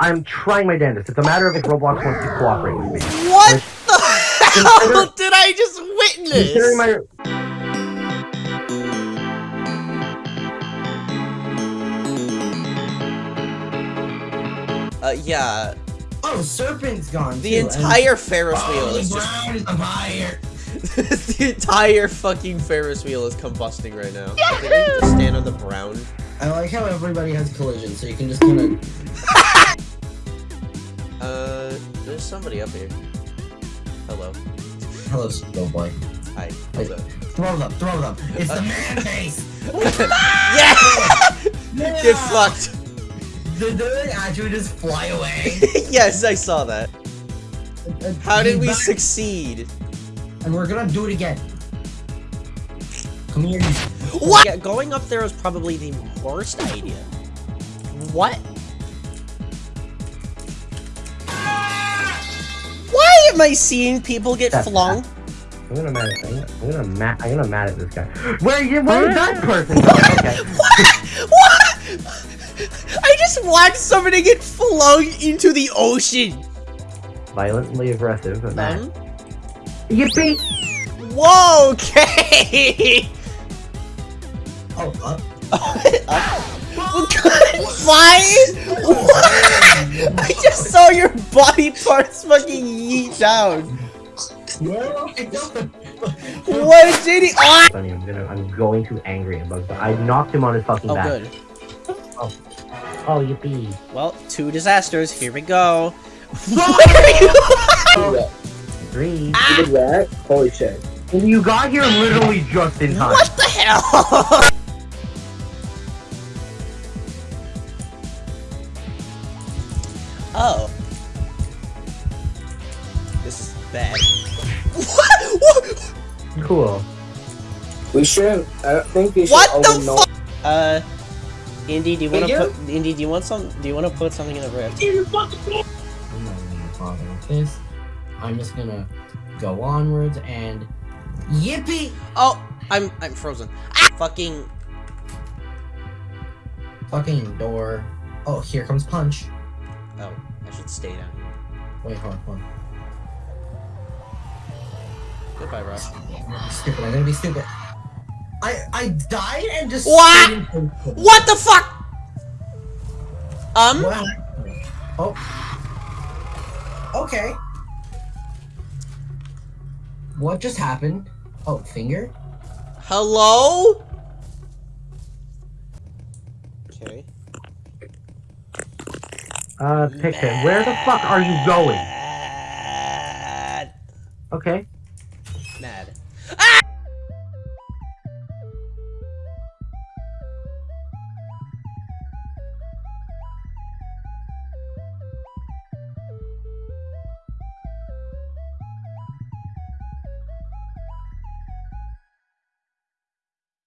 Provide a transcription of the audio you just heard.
I'm trying my damnedest. It's a matter of if Roblox wants to cooperate with me. What Which- the hell did I just Considering witness? my Uh, yeah, Oh, Serpent's gone. the too, and- entire Ferris wheel Oh, is just. is on fire. the entire fucking Ferris wheel is combusting right now. I think we need to stand on the brown. I like how everybody has collision, so you can just kind of. Uh, there's somebody up here. Hello. Hello, Snow Boy. Hi. Wait. Throw them, throw them. It's the man face. yeah! Get fucked. Did they actually just fly away? yes, I saw that. How did we back, succeed? And we're gonna do it again. Come here. What? Yeah, going up there was probably the worst idea. What? Why am I seeing people get That's flung? I'm gonna mad at I'm gonna, I'm gonna mad I'm gonna mad at this guy. Where you where that person go? Okay. What? What? I just watched somebody get flung into the ocean. Violently aggressive, but. Um, Yippee! whoa, okay. Oh, uh, Fine? What? Body parts fucking yeet down. well, I. What a JD? Ah! Funny, I'm gonna I'm going to angry at Bugs, but I knocked him on his fucking Oh, back. good. Oh oh, yippee. Well, two disasters. Here we go. What are you? Three. Ah! did that? Holy shit. You got here literally just in time. What the hell? This bad. What? What? Cool. We shouldn't. I don't think we should. What the fuck? Uh, Indy, do you want to put? Indy, do you want some? Do you want to put something in the rift? I'm not gonna bother with this. I'm just gonna go onwards and yippee! Oh, I'm I'm frozen. Ah! Fucking. Fucking door. Oh, here comes punch. Oh, I should stay down here. Wait, hold on, hold on. Goodbye, Ross. Stupid. I'm gonna be stupid. I I died and just. What? stayed What the fuck? Um. What? Oh. Okay. What just happened? Oh, finger? Hello? Okay. Uh, Pixie, where the fuck are you going? Okay. Mad. Ah!